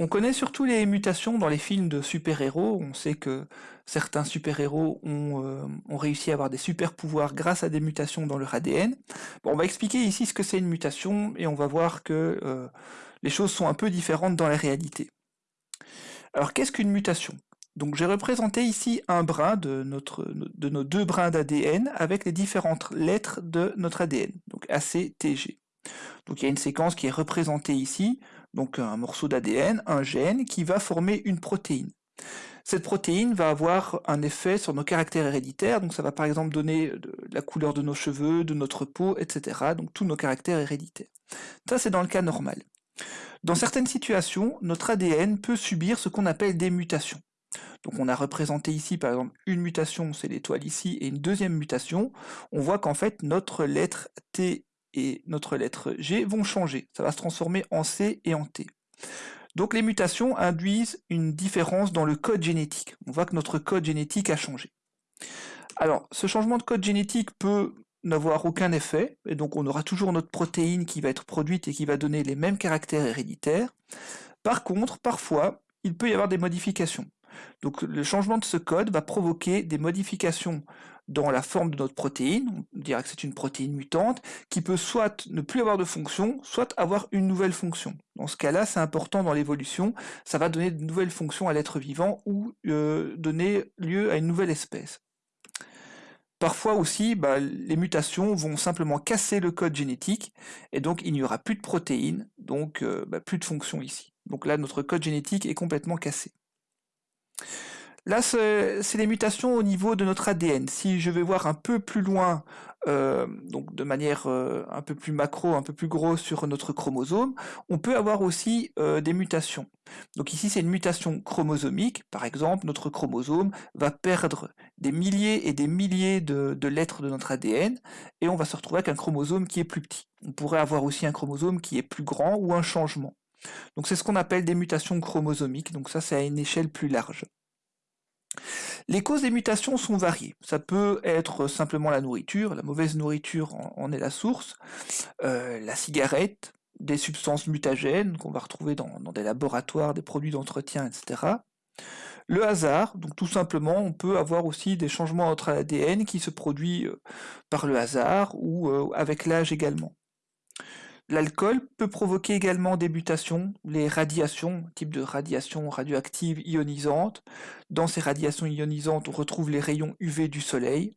On connaît surtout les mutations dans les films de super-héros. On sait que certains super-héros ont, euh, réussi à avoir des super-pouvoirs grâce à des mutations dans leur ADN. On va expliquer ici ce que c'est une mutation et on va voir que euh, les choses sont un peu différentes dans la réalité. Alors qu'est-ce qu'une mutation? Donc j'ai représenté ici un brin de, notre, de nos deux brins d'ADN avec les différentes lettres de notre ADN, donc ACTG. Donc il y a une séquence qui est représentée ici, donc un morceau d'ADN, un gène, qui va former une protéine. Cette protéine va avoir un effet sur nos caractères héréditaires, donc ça va par exemple donner la couleur de nos cheveux, de notre peau, etc. Donc tous nos caractères héréditaires. Ça c'est dans le cas normal. Dans certaines situations, notre ADN peut subir ce qu'on appelle des mutations. Donc on a représenté ici par exemple une mutation, c'est l'étoile ici, et une deuxième mutation. On voit qu'en fait notre lettre T et notre lettre G vont changer. Ça va se transformer en C et en T. Donc les mutations induisent une différence dans le code génétique. On voit que notre code génétique a changé. Alors, ce changement de code génétique peut n'avoir aucun effet, et donc on aura toujours notre protéine qui va être produite et qui va donner les mêmes caractères héréditaires. Par contre, parfois, il peut y avoir des modifications. Donc le changement de ce code va provoquer des modifications dans la forme de notre protéine, on dirait que c'est une protéine mutante, qui peut soit ne plus avoir de fonction, soit avoir une nouvelle fonction. Dans ce cas-là, c'est important dans l'évolution, ça va donner de nouvelles fonctions à l'être vivant ou euh, donner lieu à une nouvelle espèce. Parfois aussi, bah, les mutations vont simplement casser le code génétique, et donc il n'y aura plus de protéines, donc euh, bah, plus de fonction ici. Donc là, notre code génétique est complètement cassé. Là, c'est les mutations au niveau de notre ADN. Si je vais voir un peu plus loin, euh, donc de manière euh, un peu plus macro, un peu plus gros sur notre chromosome, on peut avoir aussi euh, des mutations. Donc ici, c'est une mutation chromosomique. Par exemple, notre chromosome va perdre des milliers et des milliers de lettres de notre ADN, et on va se retrouver avec un chromosome qui est plus petit. On pourrait avoir aussi un chromosome qui est plus grand ou un changement. Donc c'est ce qu'on appelle des mutations chromosomiques, donc ça c'est à une échelle plus large. Les causes des mutations sont variées. Ça peut être simplement la nourriture, la mauvaise nourriture en, est la source, euh, la cigarette, des substances mutagènes qu'on va retrouver dans, des laboratoires, des produits d'entretien, etc. Le hasard, donc tout simplement, on peut avoir aussi des changements entre l'ADN qui se produisent euh, par le hasard ou euh, avec l'âge également. L'alcool peut provoquer également des mutations, les radiations, type de radiation radioactive ionisante. Dans ces radiations ionisantes, on retrouve les rayons UV du soleil.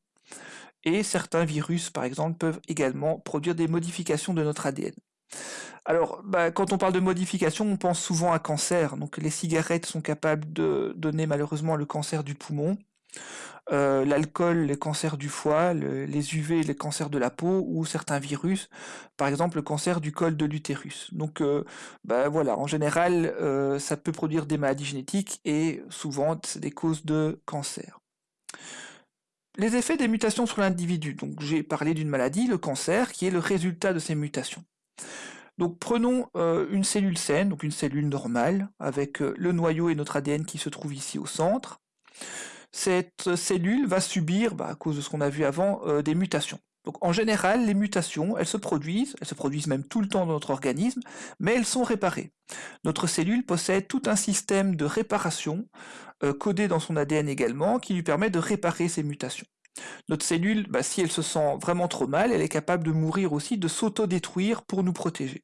Et certains virus, par exemple, peuvent également produire des modifications de notre ADN. Alors, bah, quand on parle de modification, on pense souvent à cancer. Donc les cigarettes sont capables de donner malheureusement le cancer du poumon. Euh, l'alcool, les cancers du foie, les UV, les cancers de la peau, ou certains virus, par exemple le cancer du col de l'utérus. Donc euh, bah, voilà, en général, euh, ça peut produire des maladies génétiques et souvent des causes de cancer. Les effets des mutations sur l'individu. Donc j'ai parlé d'une maladie, le cancer, qui est le résultat de ces mutations. Donc prenons une cellule saine, donc une cellule normale, avec le noyau et notre ADN qui se trouve ici au centre cette cellule va subir, bah, à cause de ce qu'on a vu avant, euh, des mutations. Donc en général, les mutations, elles se produisent, elles se produisent même tout le temps dans notre organisme, mais elles sont réparées. Notre cellule possède tout un système de réparation, euh, codé dans son ADN également, qui lui permet de réparer ces mutations. Notre cellule, bah, si elle se sent vraiment trop mal, elle est capable de mourir aussi, de s'auto-détruire pour nous protéger.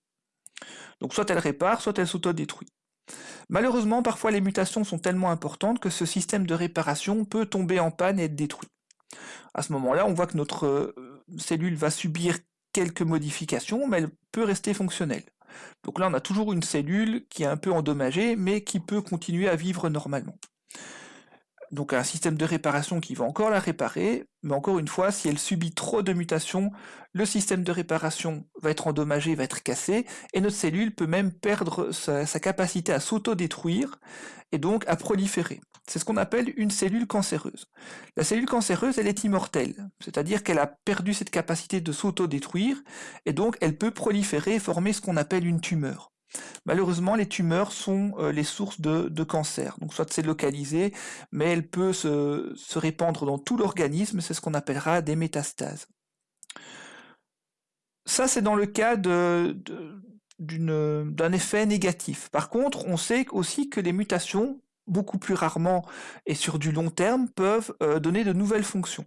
Donc soit elle répare, soit elle s'auto-détruit. Malheureusement, parfois les mutations sont tellement importantes que ce système de réparation peut tomber en panne et être détruit. À ce moment-là, on voit que notre euh, cellule va subir quelques modifications, mais elle peut rester fonctionnelle. Donc là, on a toujours une cellule qui est un peu endommagée, mais qui peut continuer à vivre normalement donc un système de réparation qui va encore la réparer, mais encore une fois, si elle subit trop de mutations, le système de réparation va être endommagé, va être cassé, et notre cellule peut même perdre sa, capacité à s'auto-détruire, et donc à proliférer. C'est ce qu'on appelle une cellule cancéreuse. La cellule cancéreuse, elle est immortelle, c'est-à-dire qu'elle a perdu cette capacité de s'auto-détruire, et donc elle peut proliférer et former ce qu'on appelle une tumeur. Malheureusement, les tumeurs sont euh, les sources de, cancer. Donc soit c'est localisé, mais elle peut se, répandre dans tout l'organisme, c'est ce qu'on appellera des métastases. Ça, c'est dans le cas d'un effet négatif. Par contre, on sait aussi que les mutations, beaucoup plus rarement et sur du long terme, peuvent donner de nouvelles fonctions.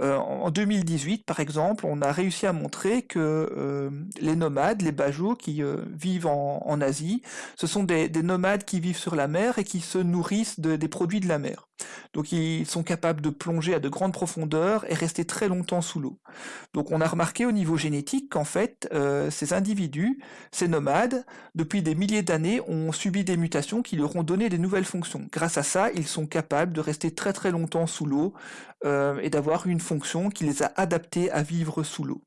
Euh, en 2018, par exemple, on a réussi à montrer que euh, les nomades, les bajous qui euh, vivent en, Asie, ce sont des, nomades qui vivent sur la mer et qui se nourrissent des produits de la mer. Donc ils sont capables de plonger à de grandes profondeurs et rester très longtemps sous l'eau. Donc on a remarqué au niveau génétique qu'en fait, ces individus, ces nomades, depuis des milliers d'années, ont subi des mutations qui leur ont donné des nouvelles fonctions. Grâce à ça, ils sont capables de rester très très longtemps sous l'eau et d'avoir une fonction qui les a adaptés à vivre sous l'eau.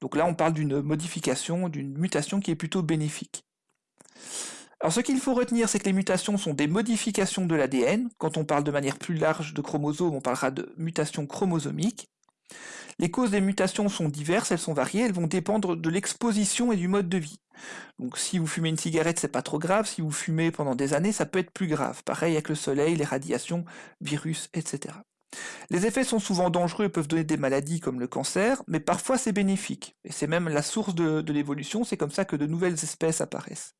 Donc là, on parle d'une modification, d'une mutation qui est plutôt bénéfique. Alors ce qu'il faut retenir, c'est que les mutations sont des modifications de l'ADN. Quand on parle de manière plus large de chromosomes, on parlera de mutations chromosomiques. Les causes des mutations sont diverses, elles sont variées, elles vont dépendre de l'exposition et du mode de vie. Donc si vous fumez une cigarette, c'est pas trop grave, si vous fumez pendant des années, ça peut être plus grave. Pareil avec le soleil, les radiations, virus, etc. Les effets sont souvent dangereux et peuvent donner des maladies comme le cancer, mais parfois c'est bénéfique. Et c'est même la source de, l'évolution, c'est comme ça que de nouvelles espèces apparaissent.